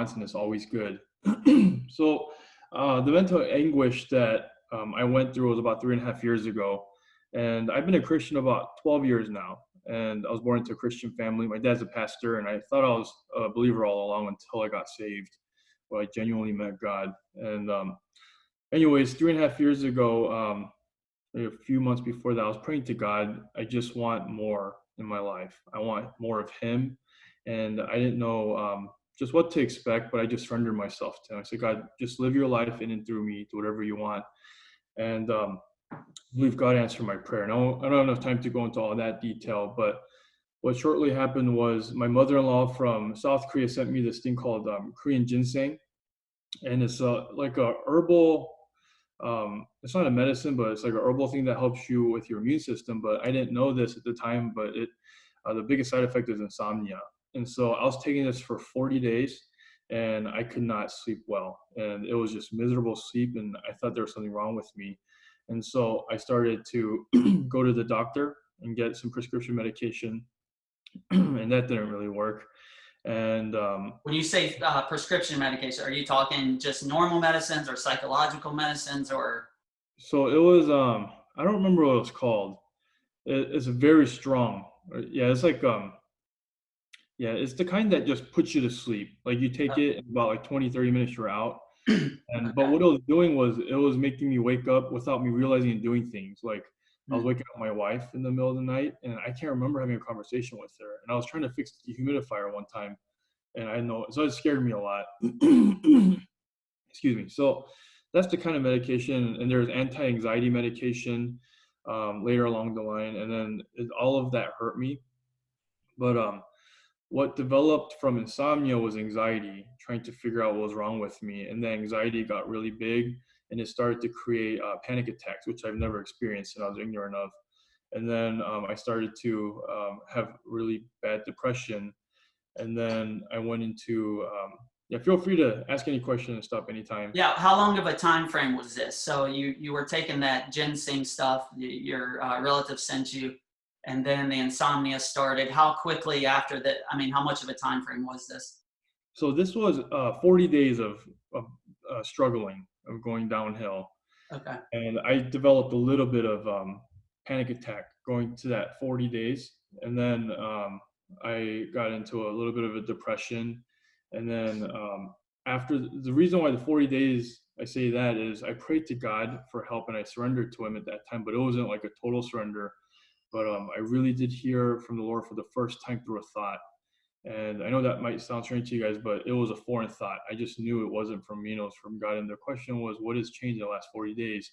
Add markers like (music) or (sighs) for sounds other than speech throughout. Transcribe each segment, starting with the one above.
it's always good. (clears throat) so uh, the mental anguish that um, I went through was about three and a half years ago. And I've been a Christian about 12 years now. And I was born into a Christian family. My dad's a pastor, and I thought I was a believer all along until I got saved. Well, I genuinely met God. And um, anyways, three and a half years ago, um, a few months before that, I was praying to God. I just want more in my life. I want more of Him, and I didn't know um, just what to expect, but I just surrendered myself to Him. I said, God, just live your life in and through me, do whatever you want. And um, I God answered my prayer. Now, I don't have enough time to go into all that detail, but what shortly happened was my mother-in-law from South Korea sent me this thing called um, Korean ginseng, and it's a, like a herbal um, it's not a medicine, but it's like a herbal thing that helps you with your immune system. But I didn't know this at the time, but it uh, the biggest side effect is insomnia. And so I was taking this for 40 days and I could not sleep well. And it was just miserable sleep. And I thought there was something wrong with me. And so I started to (clears throat) go to the doctor and get some prescription medication. (clears throat) and that didn't really work. And um, when you say uh, prescription medication, are you talking just normal medicines or psychological medicines or? So it was, um, I don't remember what it was called. It, it's very strong. Uh, yeah, it's like, um, yeah, it's the kind that just puts you to sleep. Like you take it in about like 20, 30 minutes, you're out. (clears throat) And but what it was doing was it was making me wake up without me realizing and doing things. Like I was mm. waking up my wife in the middle of the night, and I can't remember having a conversation with her. And I was trying to fix the humidifier one time, and I know so it scared me a lot. (clears throat) Excuse me. So that's the kind of medication, and there's anti-anxiety medication um, later along the line, and then it, all of that hurt me. But um, what developed from insomnia was anxiety, trying to figure out what was wrong with me, and the anxiety got really big and it started to create uh, panic attacks, which I've never experienced and I was ignorant of. And then um, I started to um, have really bad depression. And then I went into, um, yeah, feel free to ask any question and stop anytime. Yeah, how long of a time frame was this? So you, you were taking that ginseng stuff, your uh, relative sent you, and then the insomnia started. How quickly after that, I mean, how much of a time frame was this? So this was uh, 40 days of, of uh, struggling of going downhill. Okay. And I developed a little bit of um, panic attack going to that 40 days. And then um, I got into a little bit of a depression. And then um, after the reason why the 40 days I say that is I prayed to God for help and I surrendered to Him at that time, but it wasn't like a total surrender. But um, I really did hear from the Lord for the first time through a thought. And I know that might sound strange to you guys, but it was a foreign thought. I just knew it wasn't from me, it was from God. And the question was, what has changed in the last 40 days?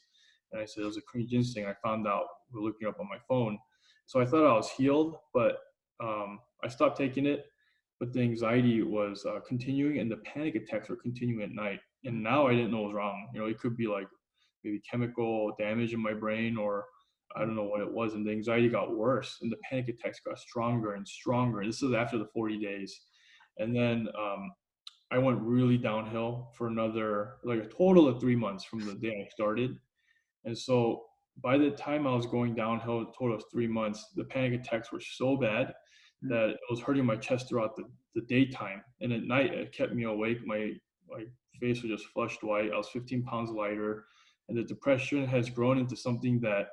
And I said, it was a Korean ginseng. I found out, we're looking up on my phone. So I thought I was healed, but um, I stopped taking it. But the anxiety was uh, continuing and the panic attacks were continuing at night. And now I didn't know what was wrong. You know, it could be like maybe chemical damage in my brain or I don't know what it was, and the anxiety got worse, and the panic attacks got stronger and stronger. This is after the 40 days, and then um, I went really downhill for another like a total of three months from the day I started, and so by the time I was going downhill, a total of three months, the panic attacks were so bad mm. that it was hurting my chest throughout the, the daytime, and at night it kept me awake. My my face was just flushed white. I was 15 pounds lighter, and the depression has grown into something that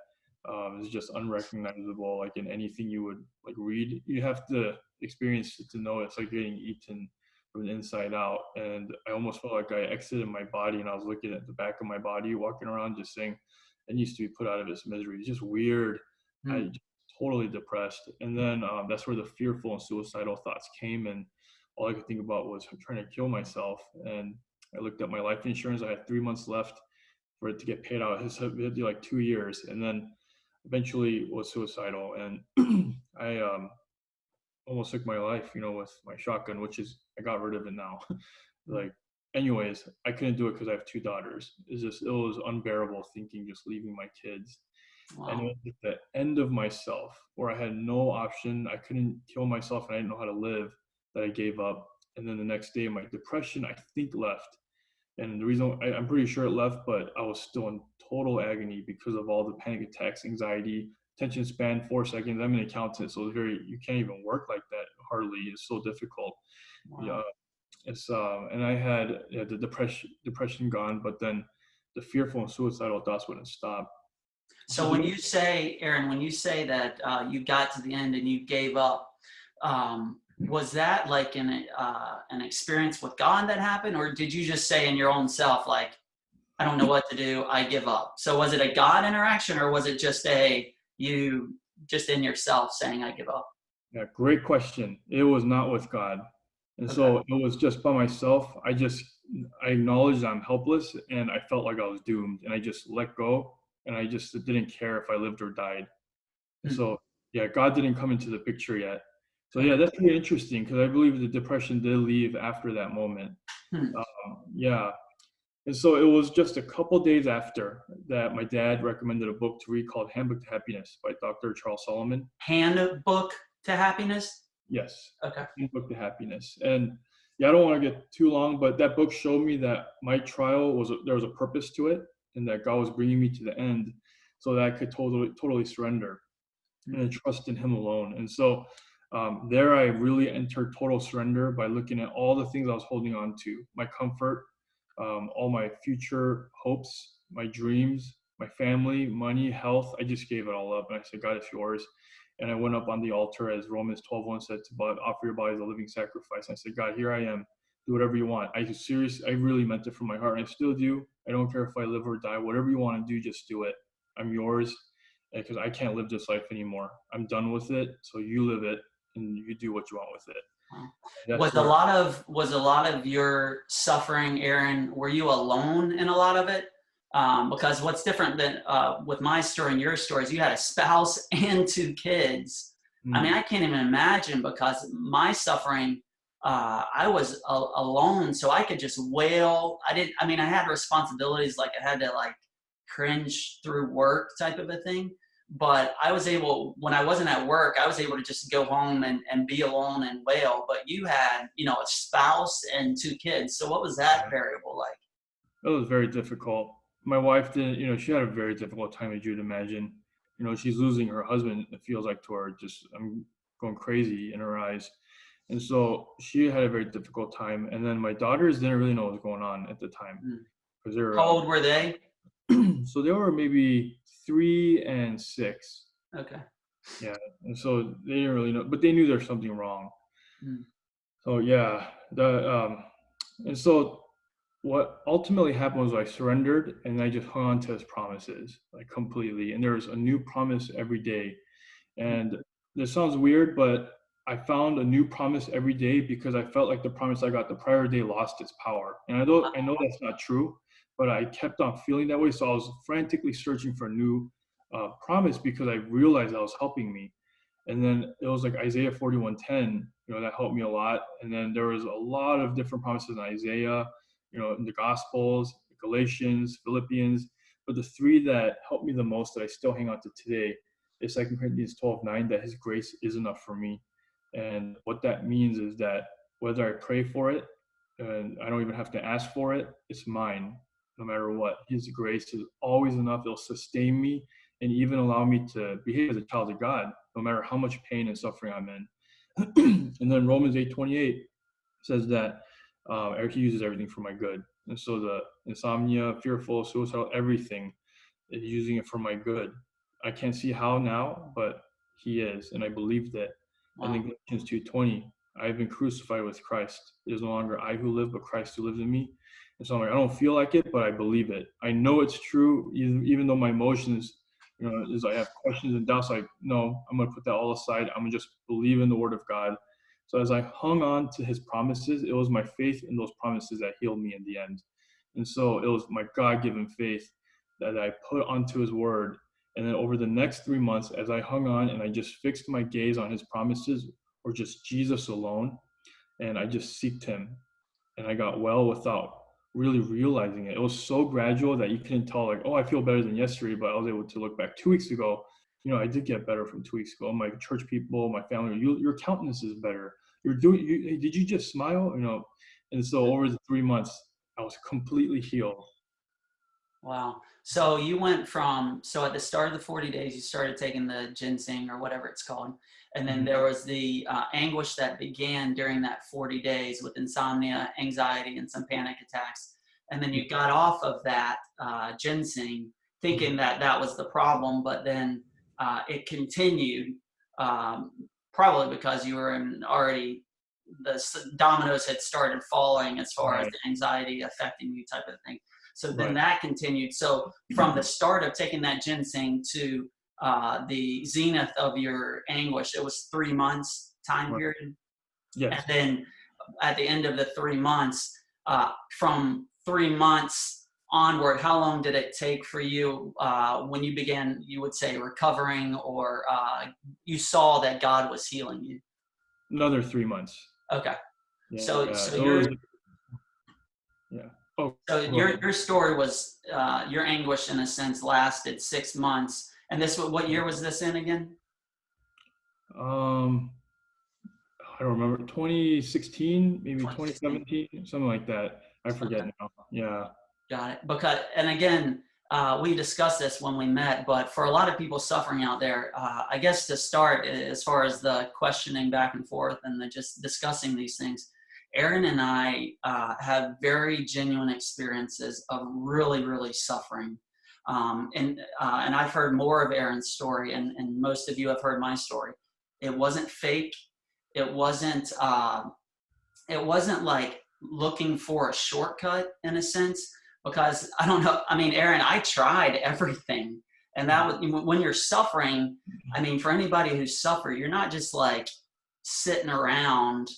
um, is just unrecognizable like in anything you would like read. You have to experience it to know it's like getting eaten from the inside out. And i almost felt like i exited my body and i was looking at the back of my body walking around just saying it needs to be put out of its misery. It's just weird. Mm. i just totally depressed. And then um, that's where the fearful and suicidal thoughts came and all i could think about was trying to kill myself. And i looked at my life insurance. I had three months left for it to get paid out. It had to be like two years. And then eventually was suicidal and (clears throat) I um, almost took my life, you know, with my shotgun, which is I got rid of it now. (laughs) like, anyways, I couldn't do it because I have two daughters. It's just it was unbearable thinking just leaving my kids. Wow. And it was at the end of myself where I had no option. I couldn't kill myself and I didn't know how to live that I gave up. And then the next day, my depression, I think, left. And the reason I, am pretty sure it left, but I was still in total agony because of all the panic attacks, anxiety, attention span, four seconds. I'm an accountant, so it's very, you can't even work like that hardly. It's so difficult. Wow. Yeah. it's um, and I had yeah, the depression depression gone, but then the fearful and suicidal thoughts wouldn't stop. So when you say, Aaron, when you say that uh, you got to the end and you gave up, um, was that like an uh, an experience with God that happened, or did you just say in your own self, like, I don't know what to do, I give up? So was it a God interaction, or was it just a you just in yourself saying, I give up? Yeah, great question. It was not with God. And so it was just by myself. I just I acknowledged I'm helpless and I felt like I was doomed and I just let go and I just didn't care if I lived or died. And Hmm. so yeah, God didn't come into the picture yet. So yeah, that's really interesting because I believe the depression did leave after that moment. Hmm. Um, yeah. And so it was just a couple days after that my dad recommended a book to read called Handbook to Happiness by Dr. Charles Solomon. Handbook to happiness. Yes. Okay. book to happiness and yeah i don't want to get too long but that book showed me that my trial was a, there was a purpose to it and that god was bringing me to the end so that i could totally totally surrender and trust in him alone and so um, there i really entered total surrender by looking at all the things i was holding on to my comfort um, all my future hopes my dreams my family money health i just gave it all up and i said god it's yours and I went up on the altar as Romans 12 1 said to but offer your body as a living sacrifice. I said, God, here I am. Do whatever you want. I just serious I really meant it from my heart. And I still do. I don't care if I live or die. Whatever you want to do, just do it. I'm yours. Because I can't live this life anymore. I'm done with it. So you live it and you do what you want with it. That's was a lot of was a lot of your suffering, Aaron? Were you alone in a lot of it? Um, because what's different than uh, with my story and your story is you had a spouse (laughs) and two kids. I Mm. mean, I can't even imagine because my suffering, uh, I was a- alone, so I could just wail. I didn't. I mean, I had responsibilities like I had to like cringe through work type of a thing. But I was able, when I wasn't at work, I was able to just go home and, and be alone and wail. But you had, you know, a spouse and two kids. So what was that variable like? It was very difficult. My wife didn't, you know, she had a very difficult time, as you'd imagine. You know, she's losing her husband. It feels like to her, just I'm going crazy in her eyes. And so she had a very difficult time. And then my daughters didn't really know what was going on at the time Mm. because they were, How old were they? (clears throat) so they were maybe three and six. Okay. Yeah, and so they didn't really know, but they knew there's something wrong. Mm. So yeah, the um, and so what ultimately happened was I surrendered and I just hung on to his promises like completely. And there was a new promise every day. And this sounds weird, but I found a new promise every day because I felt like the promise I got the prior day lost its power. And I know I know that's not true, but I kept on feeling that way. So I was frantically searching for a new uh, promise because I realized that was helping me. And then it was like Isaiah 41:10, you know, that helped me a lot. And then there was a lot of different promises in Isaiah, you know, in the Gospels, Galatians, Philippians. But the three that helped me the most that I still hang on to today is 2 Corinthians 12:9, that His grace is enough for me. And what that means is that whether I pray for it and I don't even have to ask for it, it's mine no matter what. His grace is always enough. It'll sustain me and even allow me to behave as a child of God, no matter how much pain and suffering I'm in. (clears throat) and then Romans 8:28 says that uh, he uses everything for my good. And so the insomnia, fearful, suicidal, everything is using it for my good. I can't see how now, but he is, and I believe that. And then Galatians 2:20, I have been crucified with Christ. It is no longer I who live, but Christ who lives in me. And so I'm like, I don't feel like it, but I believe it. I know it's true, even, though my emotions, you know, is I have questions and doubts. Like, no, I'm gonna put that all aside. I'm gonna just believe in the Word of God. So as I hung on to His promises, it was my faith in those promises that healed me in the end. And so it was my God-given faith that I put onto His Word. And then over the next three months, as I hung on and I just fixed my gaze on His promises, or just Jesus alone, and I just seeked Him, and I got well without really realizing it. It was so gradual that you couldn't tell, like, oh, I feel better than yesterday, but I was able to look back two weeks ago. You know, I did get better from two weeks ago. My church people, my family, you, your countenance is better. You're doing. You, hey, did you just smile? You know, and so over the three months, I was completely healed. Wow. So you went from so at the start of the 40 days, you started taking the ginseng or whatever it's called, and then Mhm. there was the uh, anguish that began during that 40 days with insomnia, anxiety, and some panic attacks. And then you got off of that uh, ginseng, thinking that that was the problem, but then uh, it continued, um, probably because you were in already the dominoes had started falling as far as the anxiety affecting you type of thing. So then Right. that continued. So from the start of taking that ginseng to uh, the zenith of your anguish, it was three months time Right. period. Yes. And then at the end of the three months, uh, from three months onward, how long did it take for you uh, when you began, you would say, recovering or uh, you saw that God was healing you? Another three months. Okay. Yeah, So- yeah, so you're- yeah. Oh, So your your story was uh, your anguish in a sense lasted six months, and this what year was this in again? Um, I don't remember. 2016, maybe 2016. 2017, something like that. I forget Okay. now. Yeah. Got it. Because and again, uh, we discussed this when we met, but for a lot of people suffering out there, uh, I guess to start, as far as the questioning back and forth and the just discussing these things, Aaron and I uh, have very genuine experiences of really, really suffering. Um, and uh, and I've heard more of Aaron's story, and, and most of you have heard my story. It wasn't fake. It wasn't. Uh, it wasn't like looking for a shortcut in a sense because I don't know. I mean, Aaron, I tried everything, and that when you're suffering. I mean, for anybody who's suffered, you're not just like sitting around.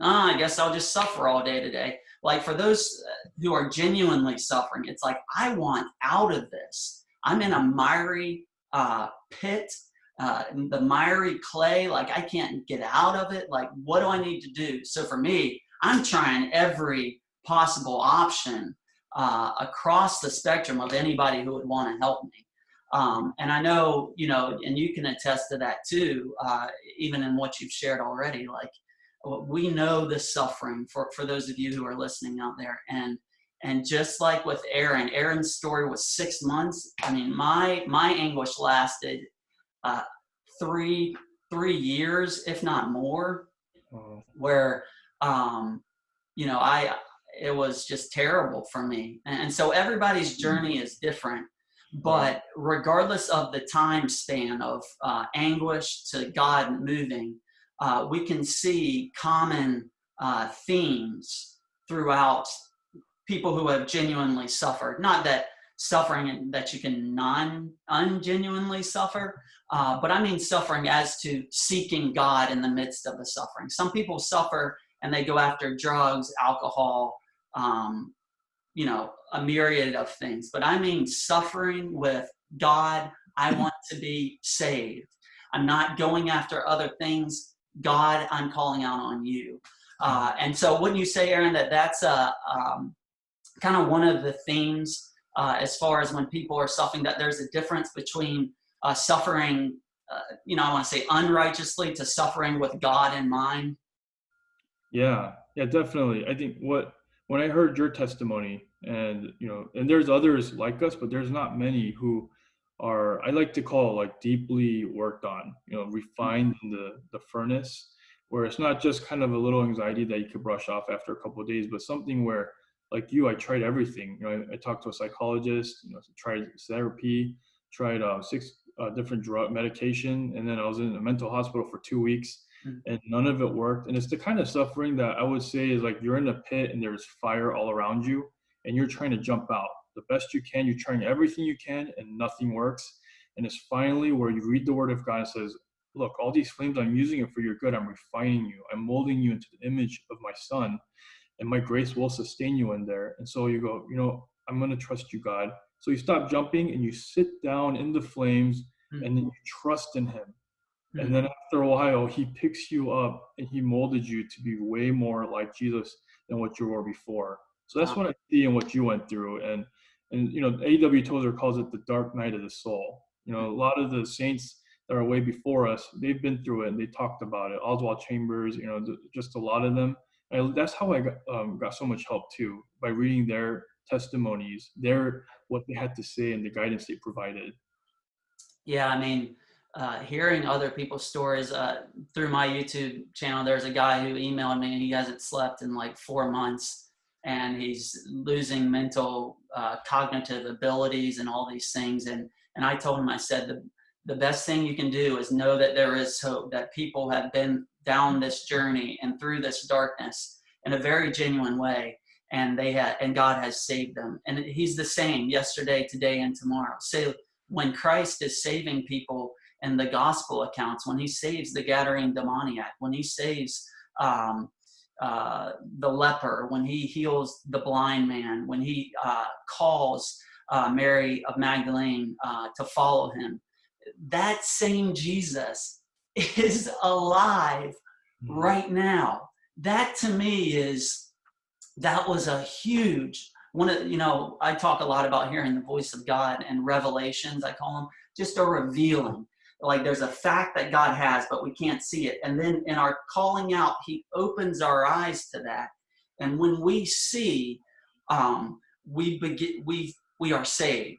Oh, I guess I'll just suffer all day today. Like for those uh, who are genuinely suffering, it's like I want out of this. I'm in a miry uh, pit, uh, the miry clay. Like I can't get out of it. Like what do I need to do? So for me, I'm trying every possible option uh, across the spectrum of anybody who would want to help me. Um, and I know, you know, and you can attest to that too, uh, even in what you've shared already. Like, we know the suffering for, for those of you who are listening out there. And and just like with Aaron, Aaron's story was six months. I mean, my my anguish lasted uh, three three years, if not more Oh, where um, you know I it was just terrible for me. And, and so everybody's journey is different. But regardless of the time span of uh, anguish to God moving, uh, we can see common uh, themes throughout people who have genuinely suffered. Not that suffering that you can non ungenuinely suffer, uh, but I mean suffering as to seeking God in the midst of the suffering. Some people suffer and they go after drugs, alcohol, um, you know, a myriad of things. But I mean suffering with God. I (laughs) want to be saved. I'm not going after other things. God, I'm calling out on you. Uh, and so, wouldn't you say, Aaron, that that's a um, kind of one of the themes uh, as far as when people are suffering, that there's a difference between uh, suffering, uh, you know, I want to say unrighteously to suffering with God in mind. Yeah, yeah, definitely. I think what when I heard your testimony, and you know, and there's others like us, but there's not many who are I like to call like deeply worked on, you know, refined in the the furnace, where it's not just kind of a little anxiety that you could brush off after a couple of days, but something where like you, I tried everything. You know, I, I talked to a psychologist, you know, tried therapy, tried uh, six uh, different drug medication, and then I was in a mental hospital for two weeks and none of it worked. And it's the kind of suffering that I would say is like you're in a pit and there's fire all around you and you're trying to jump out the best you can. You're trying everything you can and nothing works. And it's finally where you read the word of God and says, Look, all these flames, I'm using it for your good. I'm refining you. I'm molding you into the image of my son. And my grace will sustain you in there. And so you go, you know, I'm going to trust you, God. So you stop jumping and you sit down in the flames mm. and then you trust in him. And mm. then after a while, he picks you up and he molded you to be way more like Jesus than what you were before. So that's Wow. what I see in what you went through. And and you know, A.W. Tozer calls it the dark night of the soul. You know, a lot of the saints that are way before us, they've been through it and they talked about it. Oswald Chambers, you know, just a lot of them. And that's how I got, um, got so much help too by reading their testimonies, their what they had to say, and the guidance they provided. Yeah, I mean, uh, hearing other people's stories uh, through my YouTube channel, there's a guy who emailed me and he hasn't slept in like four months and he's losing mental uh, cognitive abilities and all these things. And, and I told him, I said, the, the best thing you can do is know that there is hope, that people have been down this journey and through this darkness in a very genuine way. And they had, and God has saved them. And he's the same yesterday, today, and tomorrow. So when Christ is saving people in the gospel accounts, when he saves the Gadarene demoniac, when he saves um, uh, the leper, when he heals the blind man, when he uh, calls uh, Mary of Magdalene uh, to follow him, that same Jesus (laughs) is alive Mhm. right now. That to me is, that was a huge, one of, you know, I talk a lot about hearing the voice of God and revelations, I call them, just a revealing. Like there's a fact that God has, but we can't see it. And then in our calling out, he opens our eyes to that. And when we see, um, we begin, we, we are saved.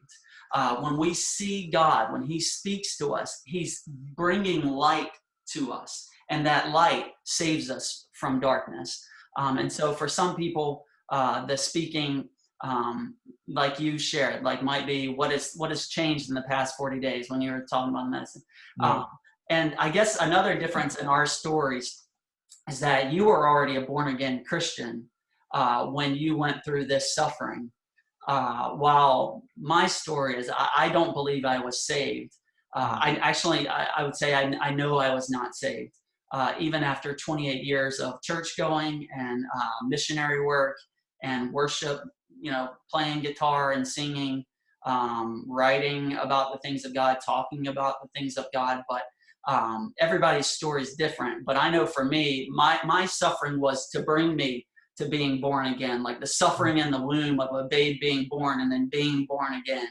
Uh, when we see God, when he speaks to us, he's bringing light to us and that light saves us from darkness. Um, and so for some people, uh, the speaking, um, like you shared, like might be what is what has changed in the past 40 days when you were talking about medicine. Yeah. Um, and I guess another difference in our stories is that you were already a born again Christian uh, when you went through this suffering. Uh, while my story is, I, I don't believe I was saved. Uh, I actually, I, I would say I, I know I was not saved. Uh, even after 28 years of church going and uh, missionary work and worship, you know, playing guitar and singing, um, writing about the things of God, talking about the things of God. But um, everybody's story is different. But I know for me, my, my suffering was to bring me to being born again, like the suffering in the womb of a babe being born and then being born again.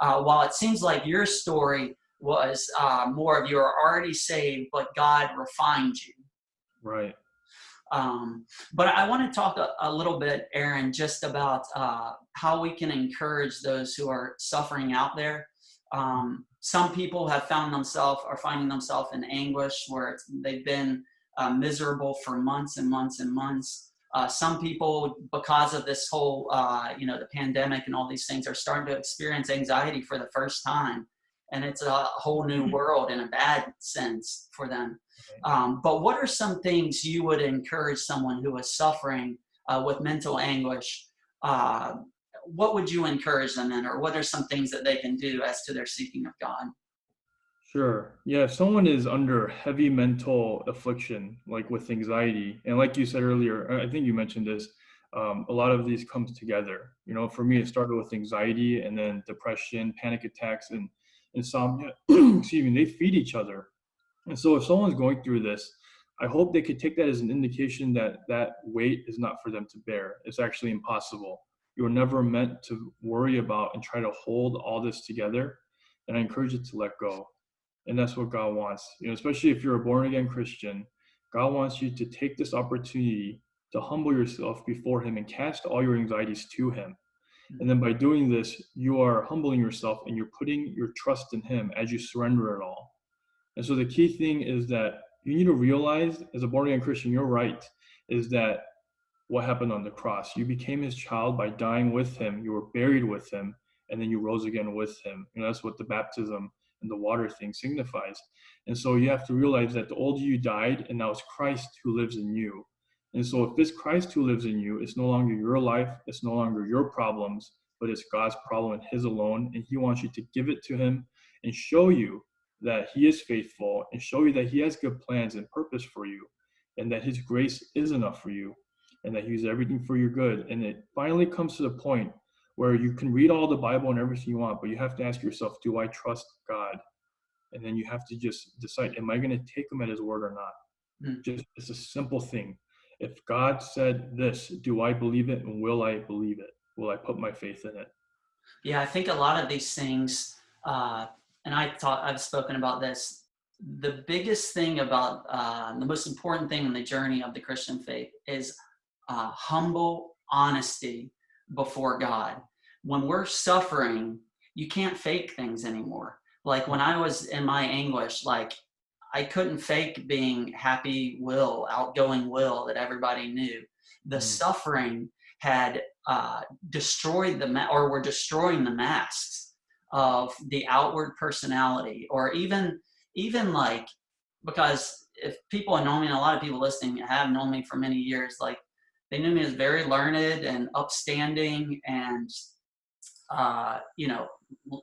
Uh, while it seems like your story was uh, more of you are already saved, but God refined you. Right. Um, but I want to talk a, a, little bit, Aaron, just about uh, how we can encourage those who are suffering out there. Um, some people have found themselves are finding themselves in anguish where they've been uh, miserable for months and months and months. Uh, some people, because of this whole, uh, you know, the pandemic and all these things, are starting to experience anxiety for the first time and it's a whole new world in a bad sense for them. Um, but what are some things you would encourage someone who is suffering uh, with mental anguish? Uh, what would you encourage them in, or what are some things that they can do as to their seeking of God? Sure. Yeah, if someone is under heavy mental affliction, like with anxiety, and like you said earlier, I think you mentioned this, um, a lot of these comes together. You know, for me, it started with anxiety and then depression, panic attacks, and insomnia, (clears throat) excuse me, they feed each other. And so if someone's going through this, I hope they could take that as an indication that that weight is not for them to bear. It's actually impossible. You were never meant to worry about and try to hold all this together. And I encourage you to let go. And that's what God wants. You know, especially if you're a born again Christian, God wants you to take this opportunity to humble yourself before Him and cast all your anxieties to Him. And then by doing this, you are humbling yourself and you're putting your trust in Him as you surrender it all. And so the key thing is that you need to realize, as a born again Christian, you're right, is that what happened on the cross. You became His child by dying with Him, you were buried with Him, and then you rose again with Him. And that's what the baptism and the water thing signifies. And so you have to realize that the old you died, and now it's Christ who lives in you. And so if this Christ who lives in you, it's no longer your life, it's no longer your problems, but it's God's problem and his alone. And he wants you to give it to him and show you that he is faithful and show you that he has good plans and purpose for you and that his grace is enough for you and that he's everything for your good. And it finally comes to the point where you can read all the Bible and everything you want, but you have to ask yourself, do I trust God? And then you have to just decide, am I going to take him at his word or not? Mm. Just it's a simple thing if God said this, do I believe it and will I believe it? Will I put my faith in it? Yeah, I think a lot of these things, uh, and I thought I've spoken about this. The biggest thing about uh, the most important thing in the journey of the Christian faith is uh, humble honesty before God. When we're suffering, you can't fake things anymore. Like when I was in my anguish, like I couldn't fake being happy Will, outgoing Will that everybody knew. The Mm. suffering had uh, destroyed the ma- or were destroying the masks of the outward personality, or even even like because if people know me, and a lot of people listening have known me for many years, like they knew me as very learned and upstanding and uh, you know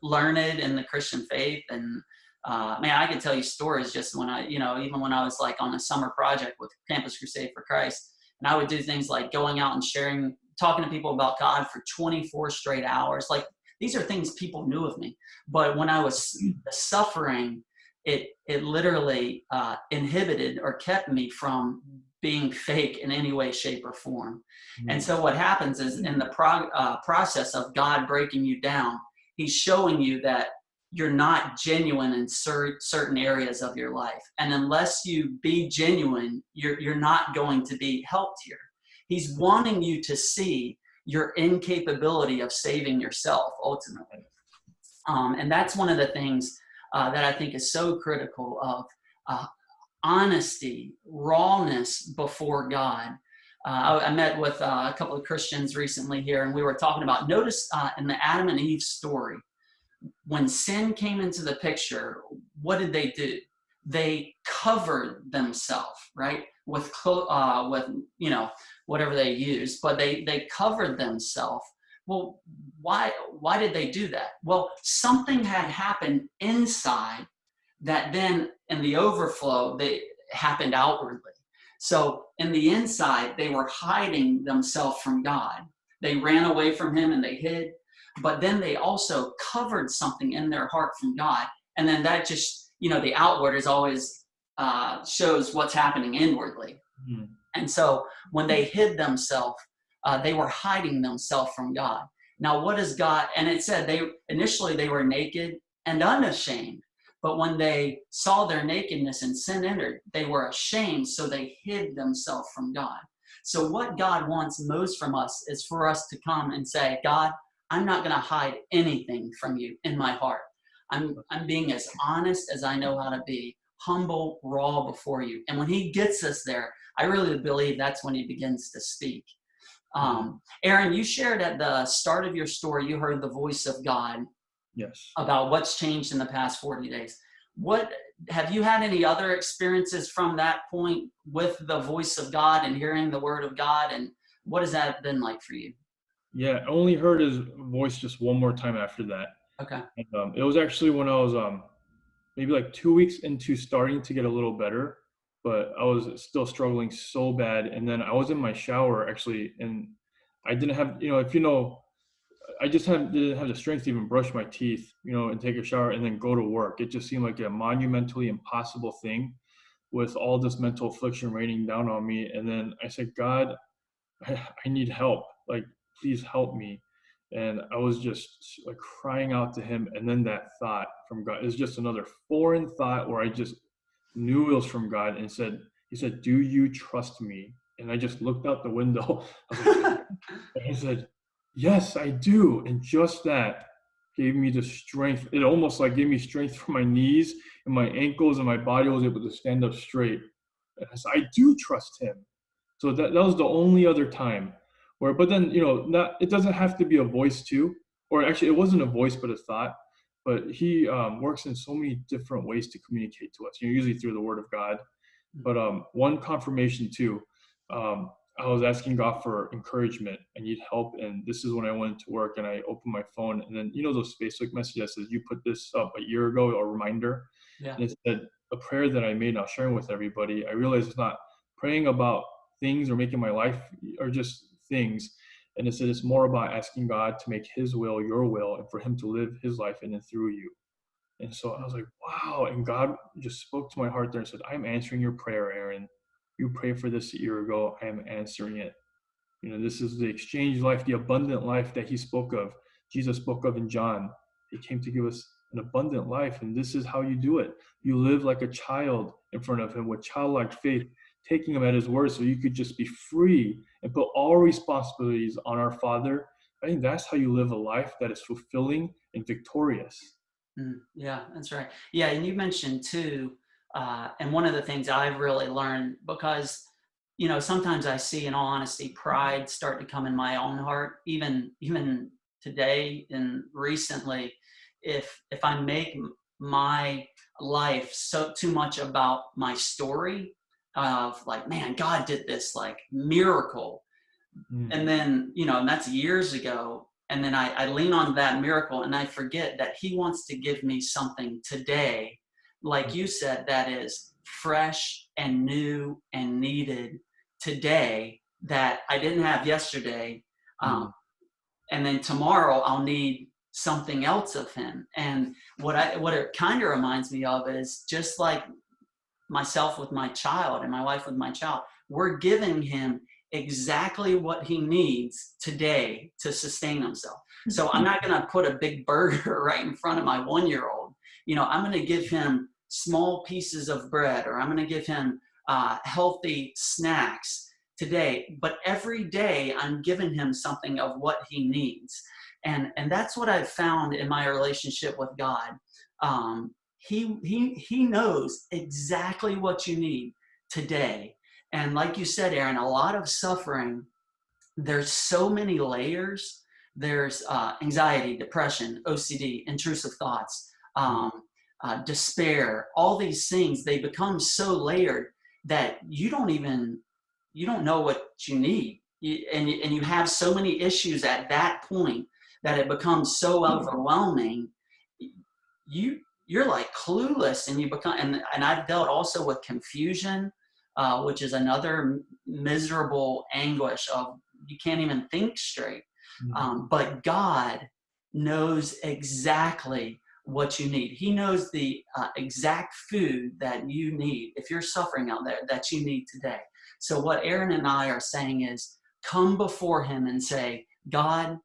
learned in the Christian faith and uh, man, I could tell you stories just when I, you know, even when I was like on a summer project with Campus Crusade for Christ, and I would do things like going out and sharing, talking to people about God for 24 straight hours. Like these are things people knew of me, but when I was suffering, it it literally uh, inhibited or kept me from being fake in any way, shape, or form. And so what happens is in the prog- uh, process of God breaking you down, He's showing you that you're not genuine in cer- certain areas of your life. And unless you be genuine, you're, you're not going to be helped here. He's wanting you to see your incapability of saving yourself ultimately. Um, and that's one of the things uh, that I think is so critical of uh, honesty, rawness before God. Uh, I, I, met with uh, a couple of Christians recently here, and we were talking about notice uh, in the Adam and Eve story, when sin came into the picture, what did they do? They covered themselves, right, with uh, with you know whatever they used, but they they covered themselves. Well, why why did they do that? Well, something had happened inside that then in the overflow they happened outwardly. So in the inside, they were hiding themselves from God. They ran away from Him and they hid but then they also covered something in their heart from God. And then that just, you know, the outward is always uh, shows what's happening inwardly. Mm-hmm. And so when they hid themselves, uh, they were hiding themselves from God. Now, what is God? And it said they initially they were naked and unashamed. But when they saw their nakedness and sin entered, they were ashamed, so they hid themselves from God. So, what God wants most from us is for us to come and say, God, I'm not going to hide anything from you in my heart. I'm, I'm being as honest as I know how to be, humble, raw before you. And when he gets us there, I really believe that's when he begins to speak. Um, Aaron, you shared at the start of your story, you heard the voice of God. Yes. About what's changed in the past 40 days. What have you had any other experiences from that point with the voice of God and hearing the word of God? And what has that been like for you? Yeah, I only heard his voice just one more time after that. Okay. And, um, it was actually when I was um, maybe like two weeks into starting to get a little better, but I was still struggling so bad. And then I was in my shower actually, and I didn't have, you know, if you know, I just had, didn't have the strength to even brush my teeth, you know, and take a shower and then go to work. It just seemed like a monumentally impossible thing with all this mental affliction raining down on me. And then I said, God, I, I need help. Like, please help me. And i was just like crying out to him. And then that thought from god is just another foreign thought where i just knew it was from god and said he said do you trust me? And i just looked out the window. (laughs) I, I said yes i do. And just that gave me the strength. It almost like gave me strength from my knees and my ankles and my body was able to stand up straight. And I, said, I do trust him. So that, that was the only other time where but then you know not it doesn't have to be a voice too. Or actually it wasn't a voice but a thought. But he um, works in so many different ways to communicate to us. You know usually through the word of god. But um, one confirmation too um, i was asking god for encouragement. I need help and this is when i went to work and i opened my phone. And then you know those facebook messages that says you put this up a year ago a reminder. Yeah. and it said a prayer that i made now sharing with everybody. I realized it's not praying about things or making my life or just things. And it said it's more about asking God to make His will your will and for Him to live His life in and through you. And so I was like, wow. And God just spoke to my heart there and said, I'm answering your prayer, Aaron. You prayed for this a year ago. I am answering it. You know, this is the exchange life, the abundant life that He spoke of. Jesus spoke of in John. He came to give us an abundant life. And this is how you do it. You live like a child in front of Him with childlike faith taking him at his word so you could just be free and put all responsibilities on our father I think that's how you live a life that is fulfilling and victorious. Mm, yeah, that's right. Yeah, and you mentioned too, uh, and one of the things I've really learned because you know sometimes I see, in all honesty, pride start to come in my own heart, even even today and recently. If if I make my life so too much about my story of like, man, God did this like miracle, Mm. and then you know, and that's years ago, and then I, I lean on that miracle and I forget that he wants to give me something today, like you said, that is fresh and new and needed today that I didn't have yesterday. Um, and then tomorrow I'll need something else of him. And what I what it kind of reminds me of is just like myself with my child and my wife with my child, we're giving him exactly what he needs today to sustain himself. So I'm not going to put a big burger (laughs) right in front of my one year old. You know, I'm going to give him small pieces of bread or I'm going to give him uh, healthy snacks today. But every day I'm giving him something of what he needs. And, and that's what I've found in my relationship with God. Um, he, he, he knows exactly what you need today and like you said, Aaron, a lot of suffering, there's so many layers. There's uh, anxiety, depression, OCD, intrusive thoughts, um, uh, despair, all these things, they become so layered that you don't even, you don't know what you need. You, and, and you have so many issues at that point that it becomes so overwhelming. You, you're like clueless and you become, and, and I've dealt also with confusion, uh, which is another miserable anguish of you can't even think straight. Mm-hmm. Um, but God knows exactly what you need. He knows the uh, exact food that you need if you're suffering out there that you need today. So what Aaron and I are saying is come before him and say, God,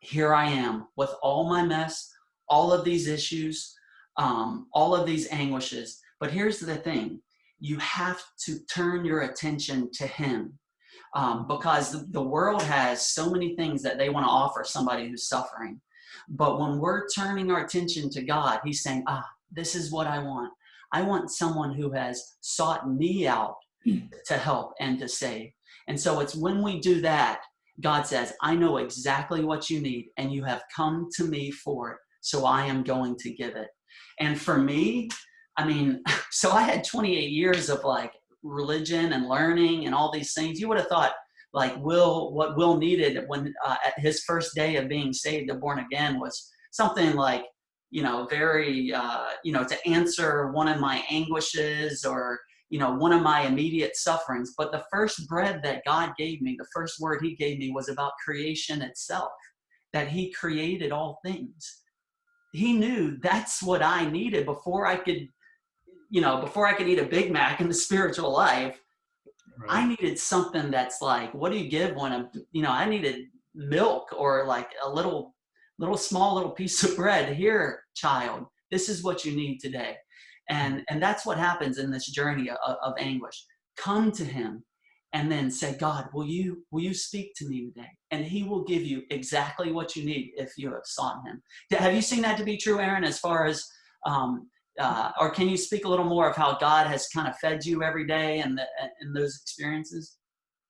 here I am with all my mess, all of these issues, um, all of these anguishes. But here's the thing you have to turn your attention to him um, because the world has so many things that they want to offer somebody who's suffering. But when we're turning our attention to God, he's saying, ah, this is what I want. I want someone who has sought me out to help and to save. And so it's when we do that, God says, I know exactly what you need and you have come to me for it. So I am going to give it. And for me, I mean, (laughs) so I had 28 years of like religion and learning and all these things. You would have thought like Will, what Will needed when uh, at his first day of being saved and born again was something like, you know, very, uh, you know, to answer one of my anguishes or, you know, one of my immediate sufferings. But the first bread that God gave me, the first word he gave me was about creation itself, that he created all things. He knew that's what I needed before I could you know, before I could eat a Big Mac in the spiritual life, right. I needed something that's like, what do you give when a, you know, I needed milk or like a little, little small little piece of bread. Here, child, this is what you need today. And, and that's what happens in this journey of, of anguish. Come to him and then say, God, will you, will you speak to me today? And he will give you exactly what you need if you have sought him. Have you seen that to be true, Aaron, as far as um, uh, or can you speak a little more of how God has kind of fed you every day and in those experiences?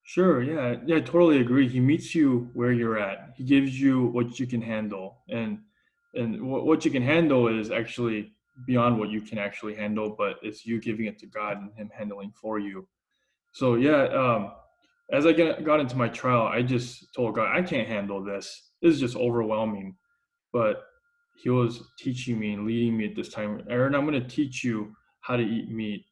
Sure. Yeah. Yeah. I totally agree. He meets you where you're at. He gives you what you can handle, and and what you can handle is actually beyond what you can actually handle, but it's you giving it to God and Him handling for you. So yeah. Um, as I get, got into my trial, I just told God, I can't handle this. This is just overwhelming. But he was teaching me and leading me at this time. Aaron, I'm going to teach you how to eat meat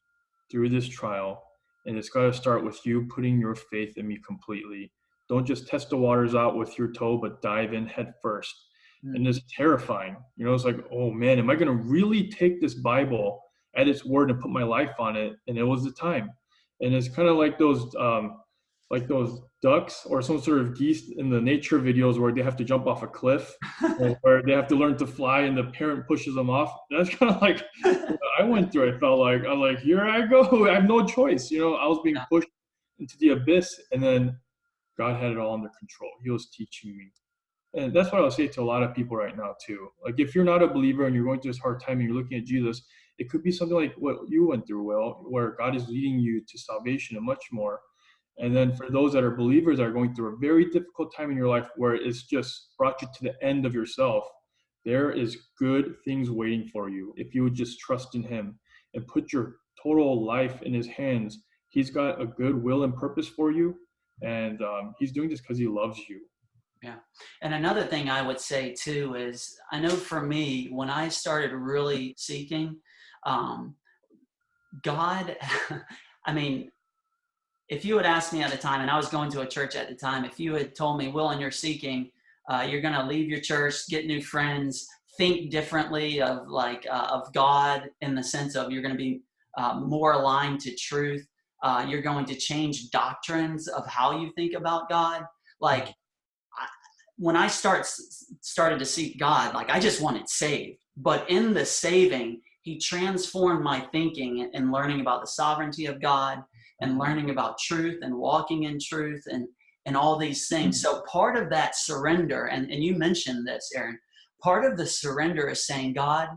through this trial. And it's got to start with you putting your faith in me completely. Don't just test the waters out with your toe, but dive in head first. Mm. And it's terrifying. You know, it's like, oh man, am I going to really take this Bible at its word and put my life on it? And it was the time. And it's kind of like those, um, like those ducks or some sort of geese in the nature videos where they have to jump off a cliff (laughs) or they have to learn to fly and the parent pushes them off. That's (laughs) kind of like I went through. I felt like I'm like, here I go. (laughs) I have no choice. You know, I was being pushed into the abyss, and then God had it all under control. He was teaching me. and that's what I'll say to a lot of people right now too. Like if you're not a believer and you're going through this hard time and you're looking at Jesus, it could be something like what you went through, Will, where God is leading you to salvation and much more. And then for those that are believers that are going through a very difficult time in your life where it's just brought you to the end of yourself, there is good things waiting for you if you would just trust in Him and put your total life in His hands. He's got a good will and purpose for you, and um, He's doing this because He loves you. Yeah. And another thing I would say too is I know for me, when I started really seeking, um, God, (laughs) I mean, if you had asked me at the time, and I was going to a church at the time, if you had told me, Will, and you're seeking, uh, you're going to leave your church, get new friends, think differently of like uh, of God in the sense of you're going to be uh, more aligned to truth. Uh, you're going to change doctrines of how you think about God. Like I, when I start started to seek God, like I just wanted saved, but in the saving, He transformed my thinking and learning about the sovereignty of God and mm-hmm. learning about truth and walking in truth and and all these things. Mm-hmm. So part of that surrender, and, and you mentioned this, Aaron, part of the surrender is saying, God,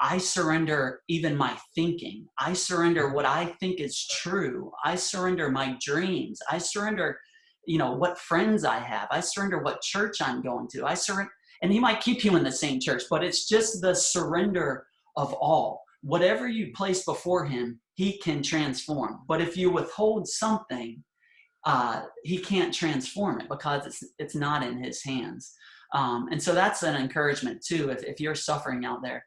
I surrender even my thinking. I surrender mm-hmm. what I think is true. I surrender my dreams. I surrender, you know, what friends I have. I surrender what church I'm going to. I surrender, and he might keep you in the same church, but it's just the surrender of all. Whatever you place before him, he can transform. But if you withhold something, uh, he can't transform it because it's it's not in his hands. Um, and so that's an encouragement too. If, if you're suffering out there,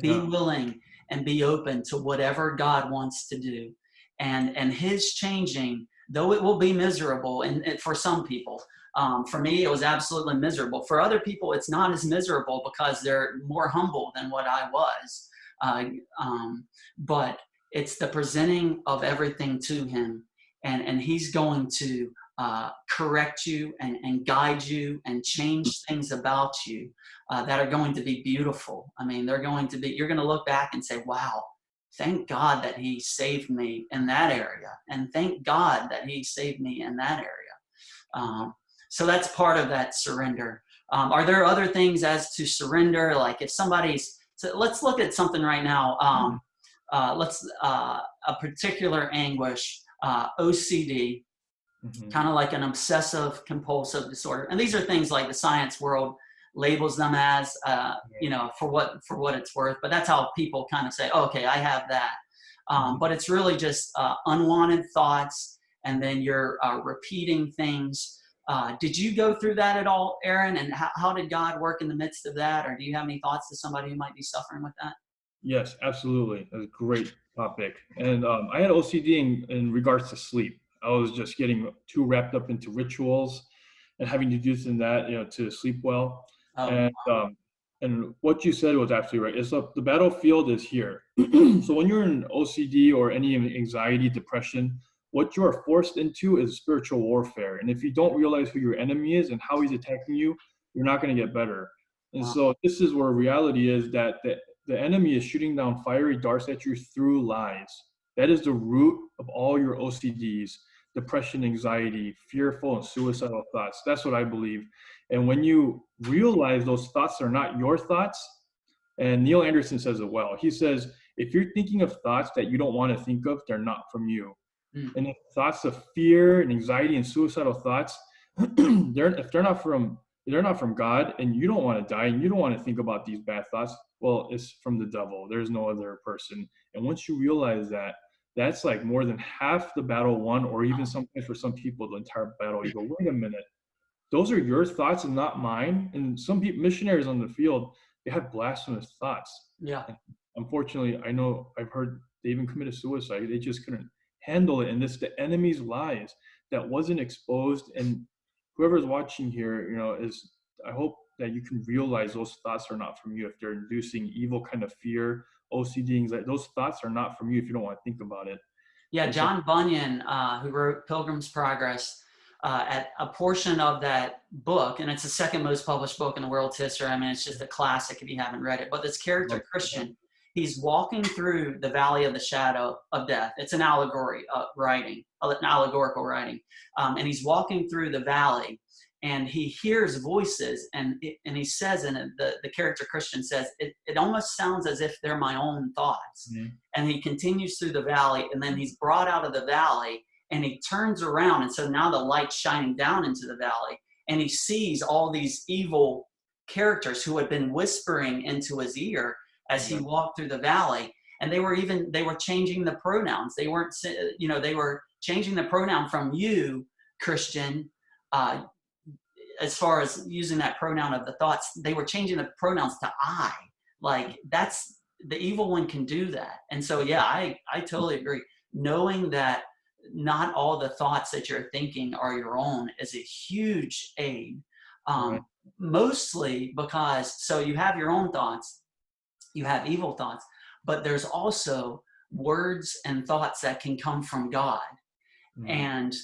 be yeah. willing and be open to whatever God wants to do. And and His changing, though it will be miserable, and, and for some people. Um, for me, it was absolutely miserable. For other people, it's not as miserable because they're more humble than what I was. Uh, um, but it's the presenting of everything to him and, and he's going to uh, correct you and, and guide you and change things about you uh, that are going to be beautiful. I mean, they're going to be, you're going to look back and say, wow, thank God that he saved me in that area. And thank God that he saved me in that area. Um, so that's part of that surrender. Um, are there other things as to surrender? Like if somebody's, so let's look at something right now. Um, uh, let's uh, a particular anguish, uh, OCD, mm-hmm. kind of like an obsessive compulsive disorder. And these are things like the science world labels them as, uh, you know, for what for what it's worth. But that's how people kind of say, oh, okay, I have that. Um, mm-hmm. but it's really just uh, unwanted thoughts, and then you're uh, repeating things. Did you go through that at all, Aaron? And how, how did God work in the midst of that? Or do you have any thoughts to somebody who might be suffering with that? Yes, absolutely. That's a great topic. And um, I had OCD in, in, regards to sleep. I was just getting too wrapped up into rituals and having to do this and that, you know, to sleep well. Oh, and um, and what you said was absolutely right. It's the, the battlefield is here. (clears throat) so when you're in OCD or any anxiety, depression, what you are forced into is spiritual warfare. And if you don't realize who your enemy is and how he's attacking you, you're not going to get better. And wow. so this is where reality is that the the enemy is shooting down fiery darts at you through lies. That is the root of all your OCDs, depression, anxiety, fearful, and suicidal thoughts. That's what I believe. And when you realize those thoughts are not your thoughts, and Neil Anderson says it well. He says, if you're thinking of thoughts that you don't want to think of, they're not from you. Mm. And if thoughts of fear and anxiety and suicidal thoughts, (clears throat) they're, if they're not from they're not from God and you don't want to die and you don't want to think about these bad thoughts, well, it's from the devil. There's no other person. And once you realize that, that's like more than half the battle won, or even sometimes for some people, the entire battle. You go, wait a minute, those are your thoughts and not mine. And some people, missionaries on the field, they have blasphemous thoughts. Yeah. And unfortunately, I know I've heard they even committed suicide. They just couldn't handle it. And this, the enemy's lies that wasn't exposed. And whoever's watching here, you know, is I hope that you can realize those thoughts are not from you. If they're inducing evil kind of fear, OCD, anxiety, those thoughts are not from you if you don't want to think about it. Yeah, John Bunyan, uh, who wrote Pilgrim's Progress, uh, at a portion of that book, and it's the second most published book in the world's history. I mean, it's just a classic if you haven't read it. But this character, Christian, he's walking through the valley of the shadow of death. It's an allegory uh, writing, an allegorical writing. Um, and he's walking through the valley and he hears voices and it, and he says and the, the character christian says it, it almost sounds as if they're my own thoughts Mhm. and he continues through the valley and then he's brought out of the valley and he turns around and so now the light's shining down into the valley and he sees all these evil characters who had been whispering into his ear as he walked through the valley. And they were even they were changing the pronouns. They weren't, you know they were changing the pronoun from you christian uh, as far as using that pronoun of the thoughts they were changing the pronouns to i. Like that's the evil one can do that. And so yeah i i totally agree. Knowing that not all the thoughts that you're thinking are your own is a huge aid um, Right. mostly because so you have your own thoughts you have evil thoughts but there's also words and thoughts that can come from god Mhm. and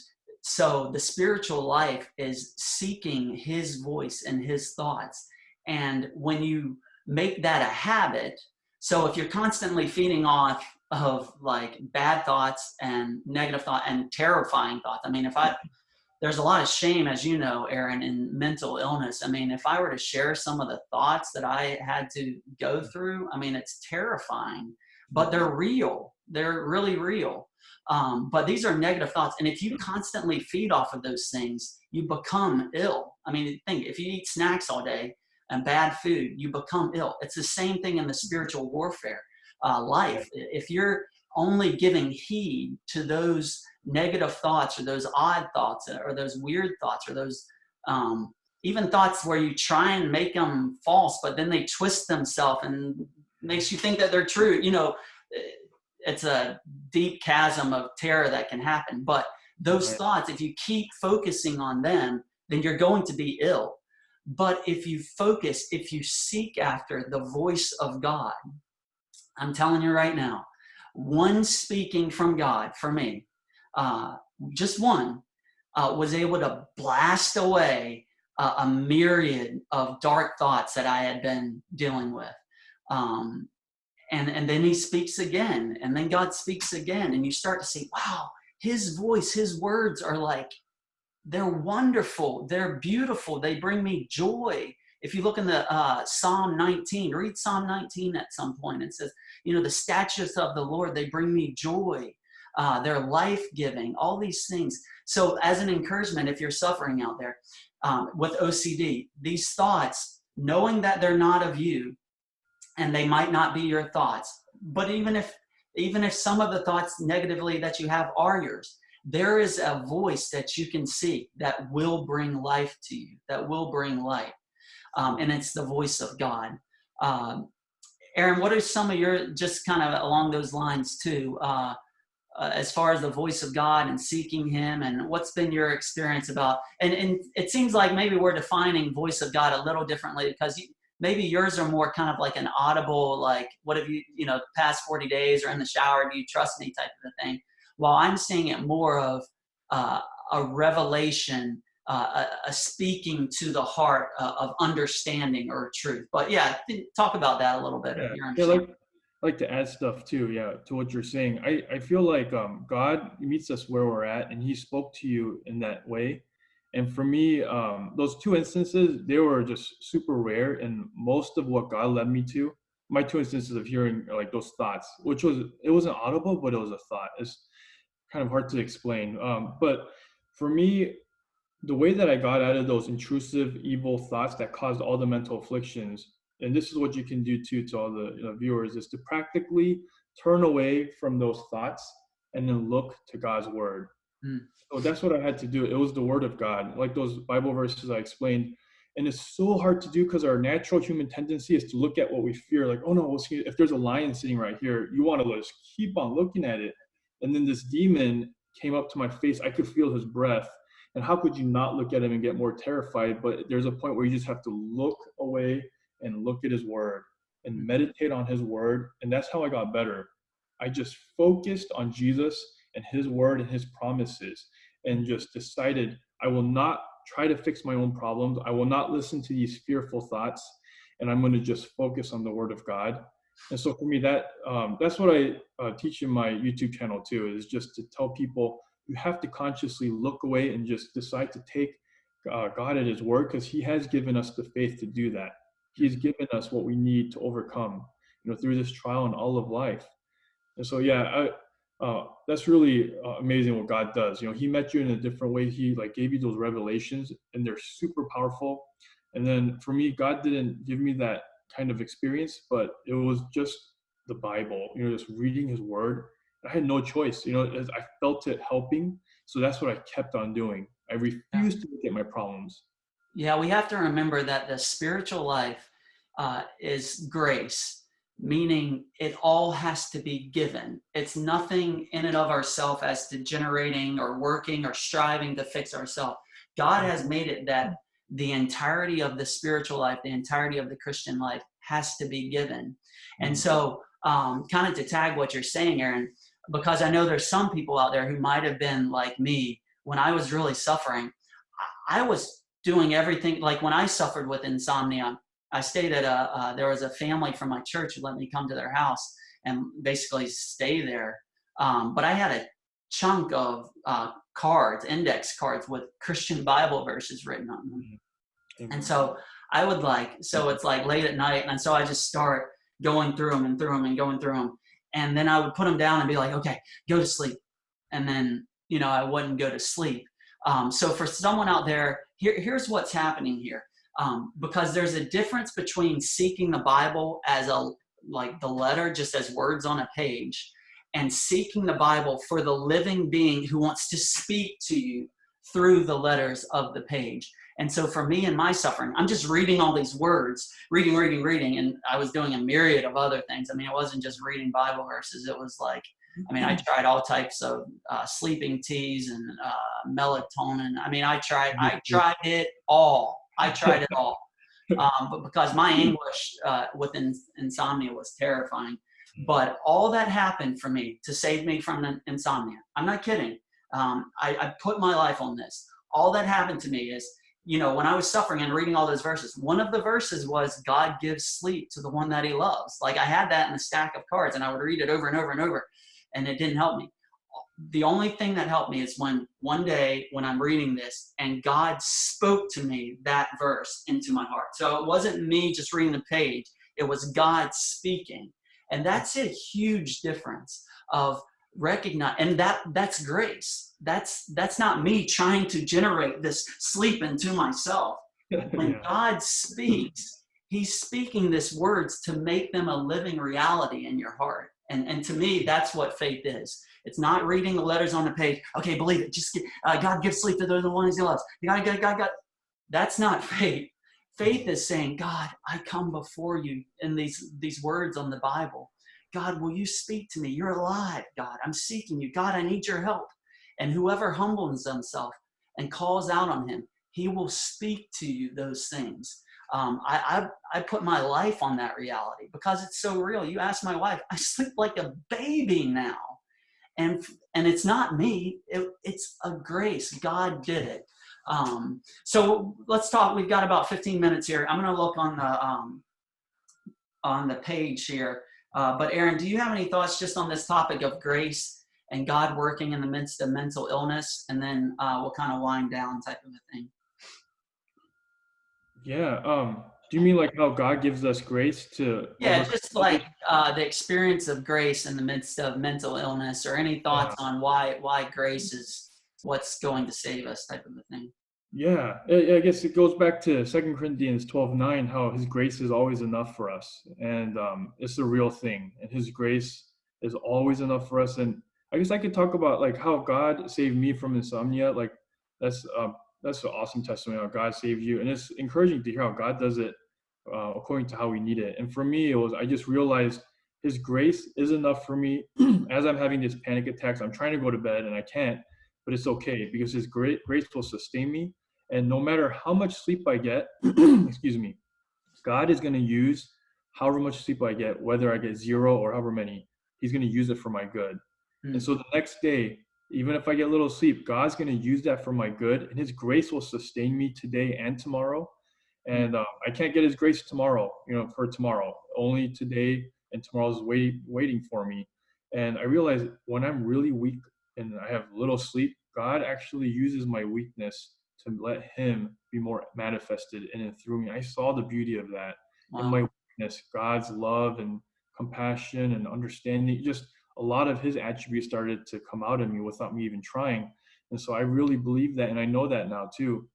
so the spiritual life is seeking his voice and his thoughts. And when you make that a habit, so if you're constantly feeding off of like bad thoughts and negative thought and terrifying thoughts, I mean, if I, there's a lot of shame, as you know, Aaron, in mental illness. I mean, if I were to share some of the thoughts that I had to go through, I mean, it's terrifying, but they're real. They're really real. Um, but these are negative thoughts. And if you constantly feed off of those things, you become ill. I mean, think if you eat snacks all day and bad food, you become ill. It's the same thing in the spiritual warfare uh, life. If you're only giving heed to those negative thoughts or those odd thoughts or those weird thoughts or those um, even thoughts where you try and make them false, but then they twist themselves and makes you think that they're true. You know, it's a deep chasm of terror that can happen. But those Right. thoughts, if you keep focusing on them, then you're going to be ill. But if you focus, if you seek after the voice of God, I'm telling you right now, one speaking from God for me, uh, just one, uh, was able to blast away uh, a myriad of dark thoughts that I had been dealing with. Um, and, and then he speaks again, and then God speaks again, and you start to see, wow, his voice, his words are like, they're wonderful, they're beautiful, they bring me joy. If you look in the uh, Psalm 19, read Psalm 19 at some point. It says, you know, the statutes of the Lord, they bring me joy. Uh, they're life giving, all these things. So, as an encouragement, if you're suffering out there um, with OCD, these thoughts, knowing that they're not of you and they might not be your thoughts, but even if even if some of the thoughts negatively that you have are yours, there is a voice that you can see that will bring life to you, that will bring light. Um, and it's the voice of God. Um, Aaron, what are some of your, just kind of along those lines too, uh, uh, as far as the voice of God and seeking Him, and what's been your experience about? And, and it seems like maybe we're defining voice of God a little differently because you, maybe yours are more kind of like an audible, like, what have you, you know, past 40 days or in the shower, do you trust me type of a thing. While I'm seeing it more of uh, a revelation, uh, a, a, speaking to the heart uh, of understanding or truth. But yeah, talk about that a little bit. Yeah, yeah like, like to add stuff too. Yeah, to what you're saying. I, I feel like um, God meets us where we're at, and He spoke to you in that way. And for me, um, those two instances, they were just super rare. And most of what God led me to, my two instances of hearing like those thoughts, which was it wasn't audible, but it was a thought. It's kind of hard to explain. Um, but for me, the way that I got out of those intrusive, evil thoughts that caused all the mental afflictions, and this is what you can do too to all the you know, viewers, is to practically turn away from those thoughts and then look to God's word. Mm. So that's what I had to do. It was the word of God, like those Bible verses I explained. And it's so hard to do because our natural human tendency is to look at what we fear, like, oh no, if there's a lion sitting right here, you want to just keep on looking at it. And then this demon came up to my face. I could feel his breath. And how could you not look at him and get more terrified? But there's a point where you just have to look away and look at his word and meditate on his word. And that's how I got better. I just focused on Jesus and his word and his promises and just decided I will not try to fix my own problems. I will not listen to these fearful thoughts. And I'm going to just focus on the word of God. And so for me, that um, that's what I uh, teach in my YouTube channel too, is just to tell people you have to consciously look away and just decide to take uh, God at His word because He has given us the faith to do that. He has given us what we need to overcome, you know, through this trial and all of life. And so, yeah, I, uh, that's really uh, amazing what God does. You know, He met you in a different way. He like gave you those revelations, and they're super powerful. And then for me, God didn't give me that kind of experience, but it was just the Bible. You know, just reading His Word. I had no choice. You know, I felt it helping, so that's what I kept on doing. I refused to look at my problems. Yeah, we have to remember that the spiritual life uh, is grace, meaning it all has to be given. It's nothing in and of ourselves as to generating or working or striving to fix ourselves. God has made it that the entirety of the spiritual life, the entirety of the Christian life has to be given. And so, um, kind of to tag what you're saying, Aaron, because I know there's some people out there who might have been like me when I was really suffering. I was doing everything like when I suffered with insomnia. I stayed at a uh, there was a family from my church who let me come to their house and basically stay there. Um, but I had a chunk of uh, cards, index cards with Christian Bible verses written on them. Mm-hmm. And so I would like, so it's like late at night. And so I just start going through them and through them and going through them. And then I would put them down and be like, okay, go to sleep. And then, you know, I wouldn't go to sleep. Um, so for someone out there, here, here's what's happening here. Um, because there's a difference between seeking the Bible as a, like the letter, just as words on a page, and seeking the Bible for the living being who wants to speak to you through the letters of the page. And so for me and my suffering, I'm just reading all these words, reading, reading, reading, and I was doing a myriad of other things. I mean, it wasn't just reading Bible verses. It was like, I mean, I tried all types of uh, sleeping teas and uh, melatonin. I mean, I tried, I mm-hmm. tried it all. I tried it all. (laughs) Um, but because my anguish uh, with in, insomnia was terrifying, but all that happened for me to save me from insomnia. I'm not kidding. Um, I, I put my life on this. All that happened to me is, you know, when I was suffering and reading all those verses, one of the verses was God gives sleep to the one that he loves. Like I had that in a stack of cards and I would read it over and over and over and it didn't help me. The only thing that helped me is when one day when I'm reading this and God spoke to me that verse into my heart. So it wasn't me just reading the page. It was God speaking and that's a huge difference of recognize and that that's grace that's that's not me trying to generate this sleep into myself (laughs) when yeah. god speaks he's speaking this words to make them a living reality in your heart and and to me that's what faith is it's not reading the letters on the page okay believe it just uh, god gives sleep to those the ones he loves god god god god that's not faith Faith is saying, God, I come before you in these, these words on the Bible. God, will you speak to me? You're alive, God. I'm seeking you. God, I need your help. And whoever humbles himself and calls out on him, he will speak to you those things. Um, I, I, I put my life on that reality because it's so real. You ask my wife, (laughs) I sleep like a baby now. And, and it's not me, it, it's a grace. God did it. Um, so let's talk. We've got about 15 minutes here. I'm going to look on the um, on the page here. Uh, but Aaron, do you have any thoughts just on this topic of grace and God working in the midst of mental illness? And then uh, we'll kind of wind down type of a thing. Yeah. Um, do you mean like how God gives us grace to? Yeah, just like uh, the experience of grace in the midst of mental illness, or any thoughts on why why grace is what's going to save us, type of a thing. Yeah, I guess it goes back to Second Corinthians 12, 9, how his grace is always enough for us. And um, it's the real thing. And his grace is always enough for us. And I guess I could talk about like how God saved me from insomnia. Like that's uh, that's an awesome testimony how God saved you. And it's encouraging to hear how God does it uh, according to how we need it. And for me, it was I just realized his grace is enough for me (clears throat) as I'm having these panic attacks. I'm trying to go to bed and I can't but it's okay because His great grace will sustain me. And no matter how much sleep I get, (clears throat) excuse me, God is going to use however much sleep I get, whether I get zero or however many, He's going to use it for my good. Mm. And so the next day, even if I get little sleep, God's going to use that for my good, and His grace will sustain me today and tomorrow. And uh, I can't get His grace tomorrow, you know, for tomorrow. Only today and tomorrow's wait, waiting for me. And I realize when I'm really weak and I have little sleep, God actually uses my weakness to let Him be more manifested in and through me. I saw the beauty of that in my weakness, God's love and compassion and understanding. Just a lot of His attributes started to come out of me without me even trying. And so I really believe that, and I know that now too.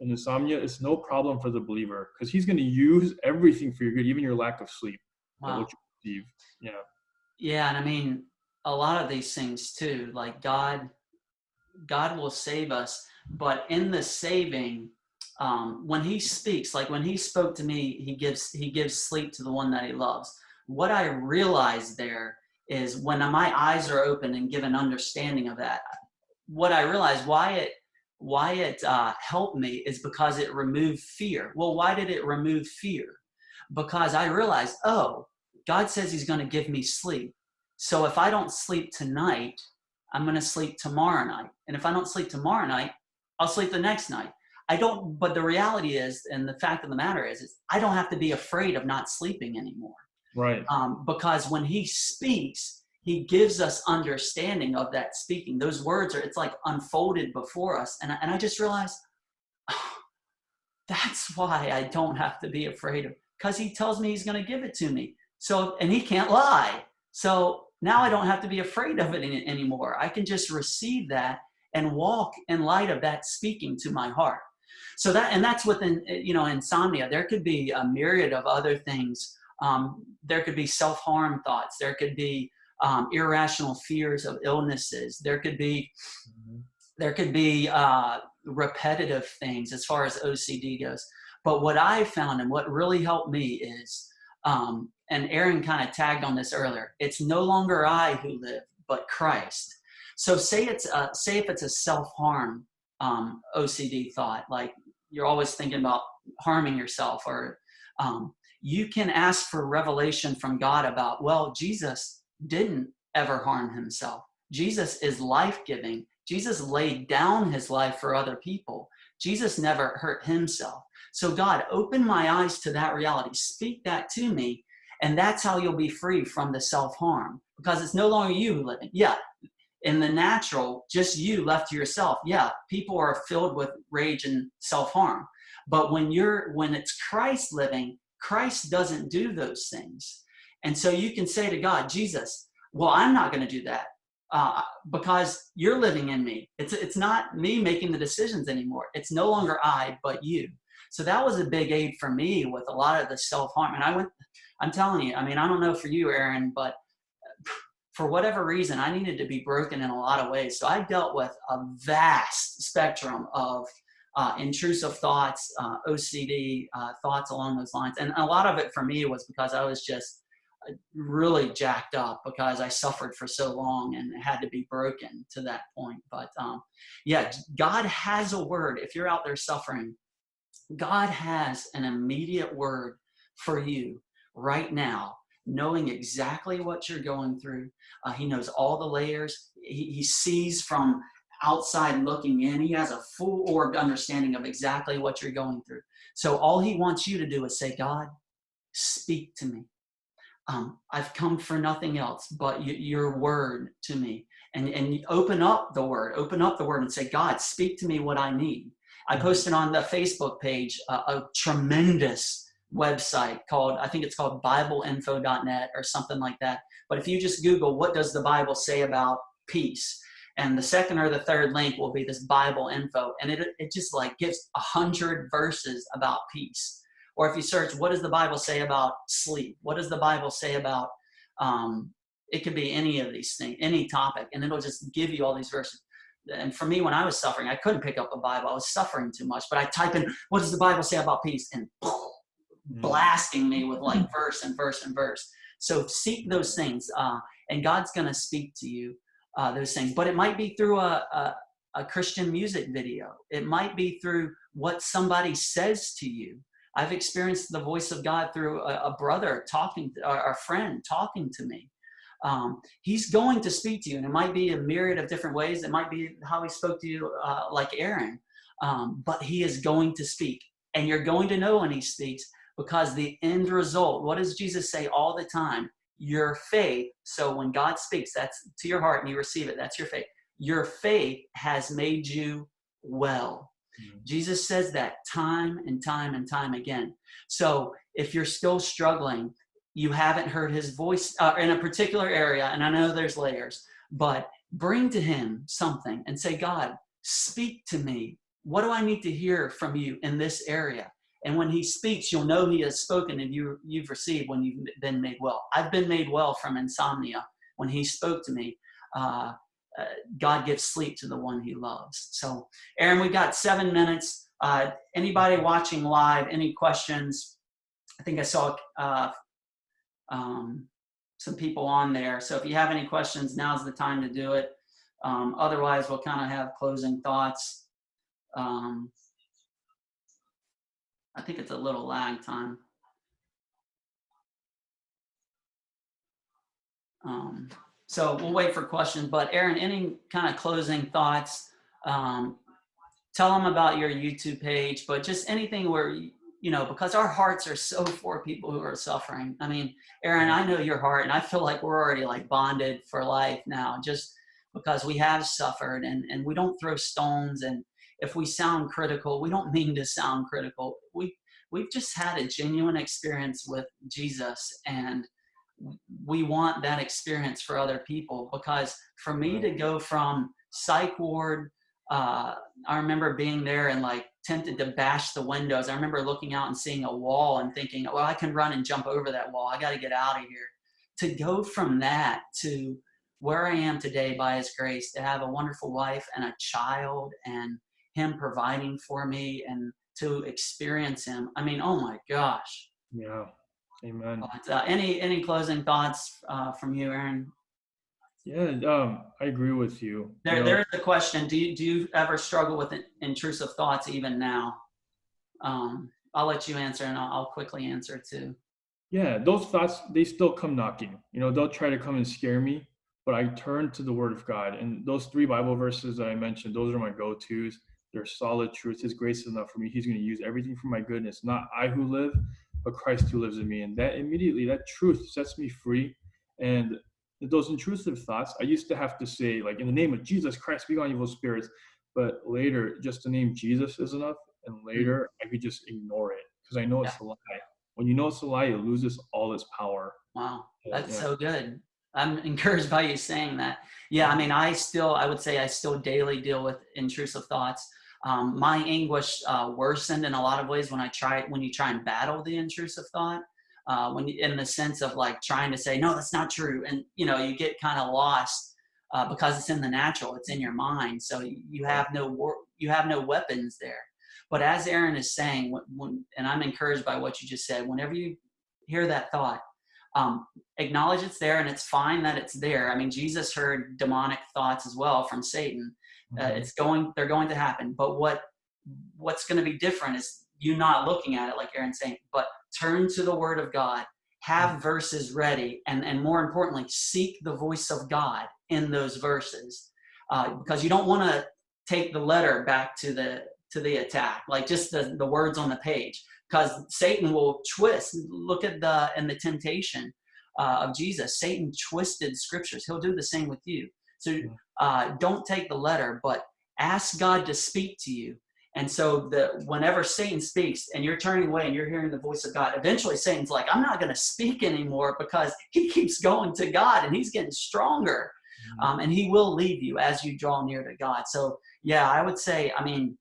And insomnia is no problem for the believer because He's going to use everything for your good, even your lack of sleep, Wow. what you receive. Yeah. Yeah, and I mean a lot of these things too. Like God, God will save us, but in the saving, um, when He speaks, like when He spoke to me, He gives He gives sleep to the one that He loves. What I realized there is when my eyes are open and given understanding of that, what I realized why it why it uh, helped me is because it removed fear. Well, why did it remove fear? Because I realized, oh, God says He's going to give me sleep. So if I don't sleep tonight, I'm going to sleep tomorrow night. And if I don't sleep tomorrow night, I'll sleep the next night. I don't, but the reality is, and the fact of the matter is, is I don't have to be afraid of not sleeping anymore. Right. Um, because when He speaks, He gives us understanding of that speaking. Those words are, it's like unfolded before us. And, I- and I just realized, (sighs) that's why I don't have to be afraid of, because He tells me He's going to give it to me. So, and He can't lie. So now I don't have to be afraid of it any, anymore. I can just receive that and walk in light of that speaking to my heart. So that, and that's within, you know, insomnia. There could be a myriad of other things. Um, there could be self-harm thoughts. There could be um, irrational fears of illnesses. There could be, there could be uh, repetitive things as far as OCD goes. But what I found and what really helped me is, um, and Aaron kind of tagged on this earlier, it's no longer I who live, but Christ. So say it's a, say if it's a self-harm um, OCD thought, like you're always thinking about harming yourself, or um, you can ask for revelation from God about, well, Jesus didn't ever harm himself. Jesus is life-giving. Jesus laid down his life for other people. Jesus never hurt himself. So God, open my eyes to that reality. Speak that to me. And that's how you'll be free from the self-harm because it's no longer you living. Yeah, in the natural, just you left to yourself. Yeah, people are filled with rage and self-harm. But when you're when it's Christ living, Christ doesn't do those things. And so you can say to God, Jesus, well, I'm not going to do that uh, because you're living in me. It's it's not me making the decisions anymore. It's no longer I, but you. So that was a big aid for me with a lot of the self-harm. And I went, I'm telling you, I mean, I don't know for you, Aaron, but for whatever reason, I needed to be broken in a lot of ways. So I dealt with a vast spectrum of uh, intrusive thoughts, uh, OCD uh, thoughts along those lines. And a lot of it for me was because I was just uh, really jacked up because I suffered for so long and had to be broken to that point. But um, yeah, God has a word. If you're out there suffering, God has an immediate word for you right now, knowing exactly what you're going through. Uh, he knows all the layers. He, he sees from outside looking in. He has a full orbed understanding of exactly what you're going through. So all he wants you to do is say, God, speak to me. Um, I've come for nothing else but your word to me. And, and open up the word, open up the word and say, God, speak to me what I need. I posted on the Facebook page uh, a tremendous website called, I think it's called BibleInfo.net or something like that. But if you just Google, what does the Bible say about peace? And the second or the third link will be this Bible info. And it, it just like gives a hundred verses about peace. Or if you search, what does the Bible say about sleep? What does the Bible say about, um, it could be any of these things, any topic, and it'll just give you all these verses and for me, when I was suffering, I couldn't pick up a Bible. I was suffering too much. But I type in, what does the Bible say about peace? And blasting me with like (laughs) verse and verse and verse. So seek those things, uh, and God's going to speak to you uh, those things. But it might be through a, a, a Christian music video. It might be through what somebody says to you. I've experienced the voice of God through a, a brother talking, or a friend talking to me. Um, he's going to speak to you, and it might be a myriad of different ways. It might be how he spoke to you, uh, like Aaron, um, but he is going to speak, and you're going to know when he speaks because the end result. What does Jesus say all the time? Your faith. So when God speaks, that's to your heart, and you receive it. That's your faith. Your faith has made you well. Mhm. Jesus says that time and time and time again. So if you're still struggling, you haven't heard his voice uh, in a particular area, and I know there's layers, but bring to him something and say, God, speak to me. What do I need to hear from you in this area? And when he speaks, you'll know he has spoken and you, you've received when you've been made well. I've been made well from insomnia when he spoke to me. Uh, uh, God gives sleep to the one he loves. So, Aaron, we've got seven minutes. Uh, anybody watching live, any questions? I think I saw uh, um, some people on there. So if you have any questions, now's the time to do it. Um, otherwise, we'll kind of have closing thoughts. Um, I think it's a little lag time. Um, so we'll wait for questions, but Aaron, any kind of closing thoughts? Um, tell them about your YouTube page, but just anything where, you know, because our hearts are so for people who are suffering. I mean, Aaron, I know your heart and I feel like we're already like bonded for life now, just because we have suffered and, and we don't throw stones. And if we sound critical, we don't mean to sound critical. We, we've just had a genuine experience with Jesus and we want that experience for other people because for me to go from psych ward uh, i remember being there and like tempted to bash the windows. I remember looking out and seeing a wall and thinking well i can run and jump over that wall. I got to get out of here. To go from that to where i am today by his grace to have a wonderful wife and a child and him providing for me and to experience him i mean oh my gosh Yeah. Amen. but, uh, any any closing thoughts uh, from you, Aaron? Yeah, um, I agree with you. There, you know, there is a question. Do you do you ever struggle with intrusive thoughts even now? Um, I'll let you answer, and I'll, I'll quickly answer too. yeah, those thoughts they still come knocking. You know, they'll try to come and scare me, but I turn to the Word of God, and those three Bible verses that I mentioned, those are my go-tos. They're solid truths. His grace is enough for me. He's going to use everything for my goodness. Not I who live, but Christ who lives in me. And that immediately, that truth sets me free. And those intrusive thoughts, I used to have to say, like, in the name of Jesus Christ, be gone, evil spirits. But later, just the name Jesus is enough. And later, mm-hmm. I could just ignore it because I know it's a lie. When you know it's a lie, it loses all its power. Wow, that's yeah. so good. I'm (laughs) encouraged by you saying that. Yeah, I mean, I still, I would say, I still daily deal with intrusive thoughts. Um, my anguish uh, worsened in a lot of ways when I try when you try and battle the intrusive thought. Uh, when you, in the sense of like trying to say no, that's not true, and you know you get kind of lost uh, because it's in the natural, it's in your mind, so you have no you have no weapons there. But as Aaron is saying, when, when, and I'm encouraged by what you just said, whenever you hear that thought, um, acknowledge it's there and it's fine that it's there. I mean, Jesus heard demonic thoughts as well from Satan. Uh, Mhm. it's going, they're going to happen. But what what's going to be different is you not looking at it like Aaron's saying, but turn to the Word of God, have verses ready, and and more importantly, seek the voice of God in those verses, uh, because you don't want to take the letter back to the to the attack, like just the the words on the page because Satan will twist. Look at the and the temptation uh, of Jesus. Satan twisted scriptures. He'll do the same with you. So uh, don't take the letter, but ask God to speak to you. And so the whenever Satan speaks and you're turning away and you're hearing the voice of God, eventually Satan's like, I'm not going to speak anymore because he (laughs) keeps going to God and he's getting stronger. Mhm. Um, and he will leave you as you draw near to God. So yeah, I would say, I mean,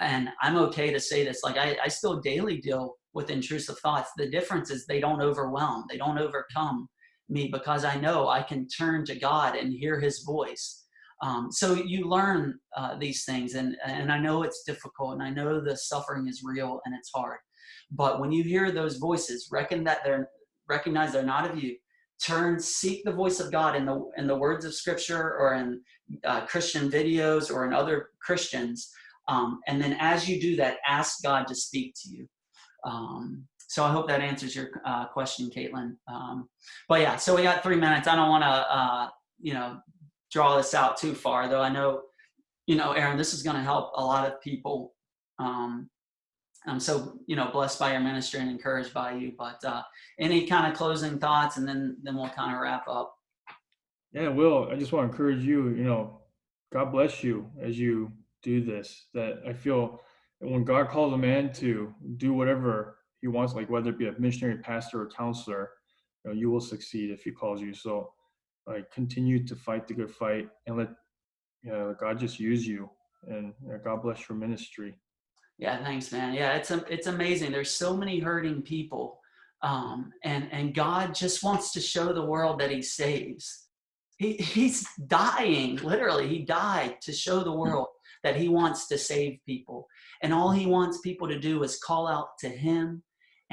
and I'm okay to say this, like I, I still daily deal with intrusive thoughts. The difference is they don't overwhelm, they don't overcome me because I know I can turn to God and hear his voice. Um, so you learn uh, these things and, and I know it's difficult and I know the suffering is real and it's hard. But when you hear those voices, reckon that they're recognize they're not of you. Turn, seek the voice of God in the in the words of Scripture or in uh, Christian videos or in other Christians, um, and then as you do that, ask God to speak to you. Um, so I hope that answers your uh, question, Caitlin. Um, but yeah, so we got three minutes. I don't want to, uh, you know, draw this out too far, though. I know, you know, Aaron, this is going to help a lot of people. Um, I'm so, you know, blessed by your ministry and encouraged by you. But uh, any kind of closing thoughts, and then then we'll kind of wrap up. Yeah, Will, I just want to encourage you, you know, God bless you as you do this. That I feel when God calls a man to do whatever he wants, like whether it be a missionary, pastor, or counselor, you know, you will succeed if he calls you. So, like, continue to fight the good fight and let you know, God just use you, and you know, God bless your ministry. Yeah, thanks, man. Yeah, it's it's amazing. There's so many hurting people, um, and and God just wants to show the world that He saves. He He's dying, literally. He died to show the world that He wants to save people, and all He wants people to do is call out to Him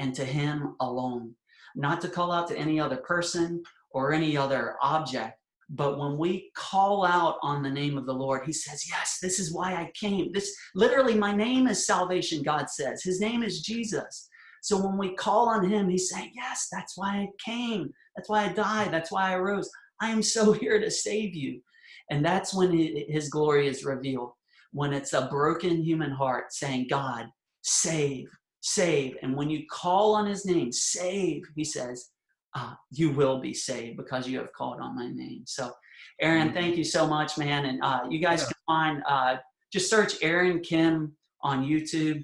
and to Him alone, not to call out to any other person or any other object. But when we call out on the name of the Lord, he says, yes, this is why I came. This literally, my name is salvation, God says. His name is Jesus. So when we call on him, he's saying, yes, that's why I came. That's why I died. That's why I rose. I am so (laughs) here to save you. And that's when his glory is revealed. When it's a broken human heart saying, God, save, save. And when you call on his name, save, he says, uh, you will be saved because you have called on my name. So, Aaron, thank you so much, man. And uh, you guys Yeah. can find, uh, just search Aaron Kim on YouTube,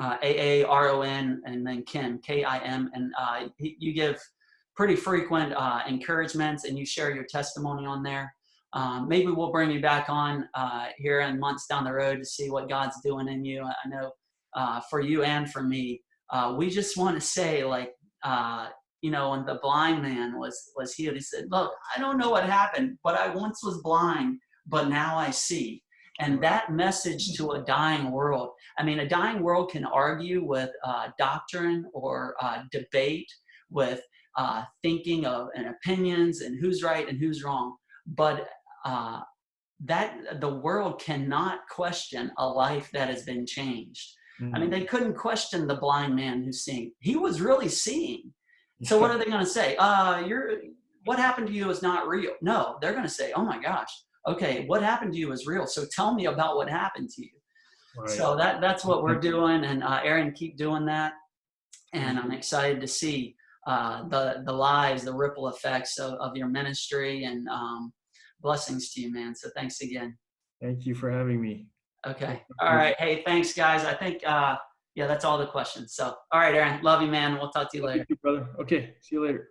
uh, A A R O N, and then Kim, K I M. And uh, you give pretty frequent uh, encouragements and you share your testimony on there. Um, maybe we'll bring you back on uh, here in months down the road to see what God's doing in you. I know uh, for you and for me, uh, we just want to say, like, uh, you know, when the blind man was was healed, he said, "Look, I don't know what happened, but I once was blind, but now I see." And that message to a dying world. I mean, a dying world can argue with uh, doctrine or uh, debate with uh, thinking of and opinions and who's right and who's wrong, but uh, that the world cannot question a life that has been changed. I mean, they couldn't question the blind man who's seeing. He was really seeing. So what are they going to say? Uh, you're what happened to you is not real. No, they're going to say, "Oh my gosh, okay, what happened to you is real. So tell me about what happened to you." Right. So that that's what we're doing, and uh, Aaron, keep doing that. And I'm excited to see uh, the the lives, the ripple effects of, of your ministry, and um, blessings to you, man. So thanks again. Thank you for having me. Okay. All right. Hey, thanks, guys. I think uh, yeah, that's all the questions. So all right, Aaron, love you, man. We'll talk to you later. Thank you, brother. Okay, see you later.